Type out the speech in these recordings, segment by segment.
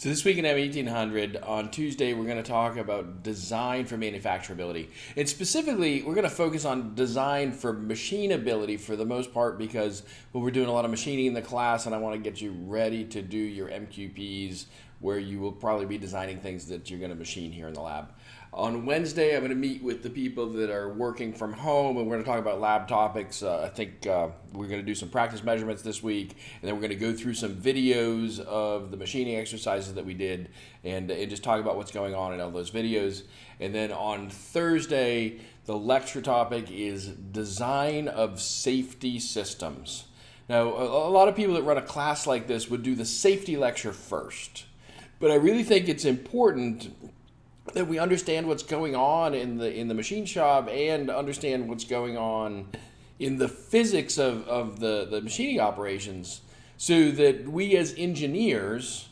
So this week in M1800, on Tuesday, we're going to talk about design for manufacturability. And specifically, we're going to focus on design for machinability for the most part because well, we're doing a lot of machining in the class and I want to get you ready to do your MQPs where you will probably be designing things that you're going to machine here in the lab. On Wednesday, I'm going to meet with the people that are working from home, and we're going to talk about lab topics. Uh, I think uh, we're going to do some practice measurements this week, and then we're going to go through some videos of the machining exercises that we did, and, and just talk about what's going on in all those videos. And then on Thursday, the lecture topic is design of safety systems. Now, a, a lot of people that run a class like this would do the safety lecture first, but I really think it's important that we understand what's going on in the in the machine shop and understand what's going on in the physics of, of the, the machining operations so that we as engineers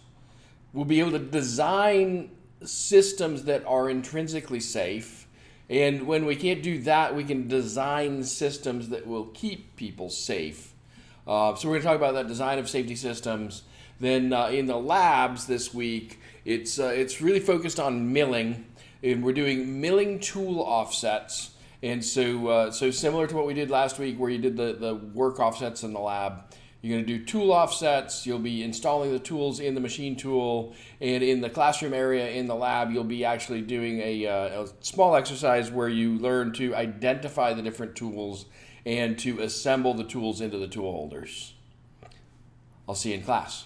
will be able to design systems that are intrinsically safe. And when we can't do that we can design systems that will keep people safe uh, so we're going to talk about that design of safety systems then uh, in the labs this week it's, uh, it's really focused on milling, and we're doing milling tool offsets. And so, uh, so similar to what we did last week, where you did the, the work offsets in the lab, you're going to do tool offsets. You'll be installing the tools in the machine tool, and in the classroom area in the lab, you'll be actually doing a, uh, a small exercise where you learn to identify the different tools and to assemble the tools into the tool holders. I'll see you in class.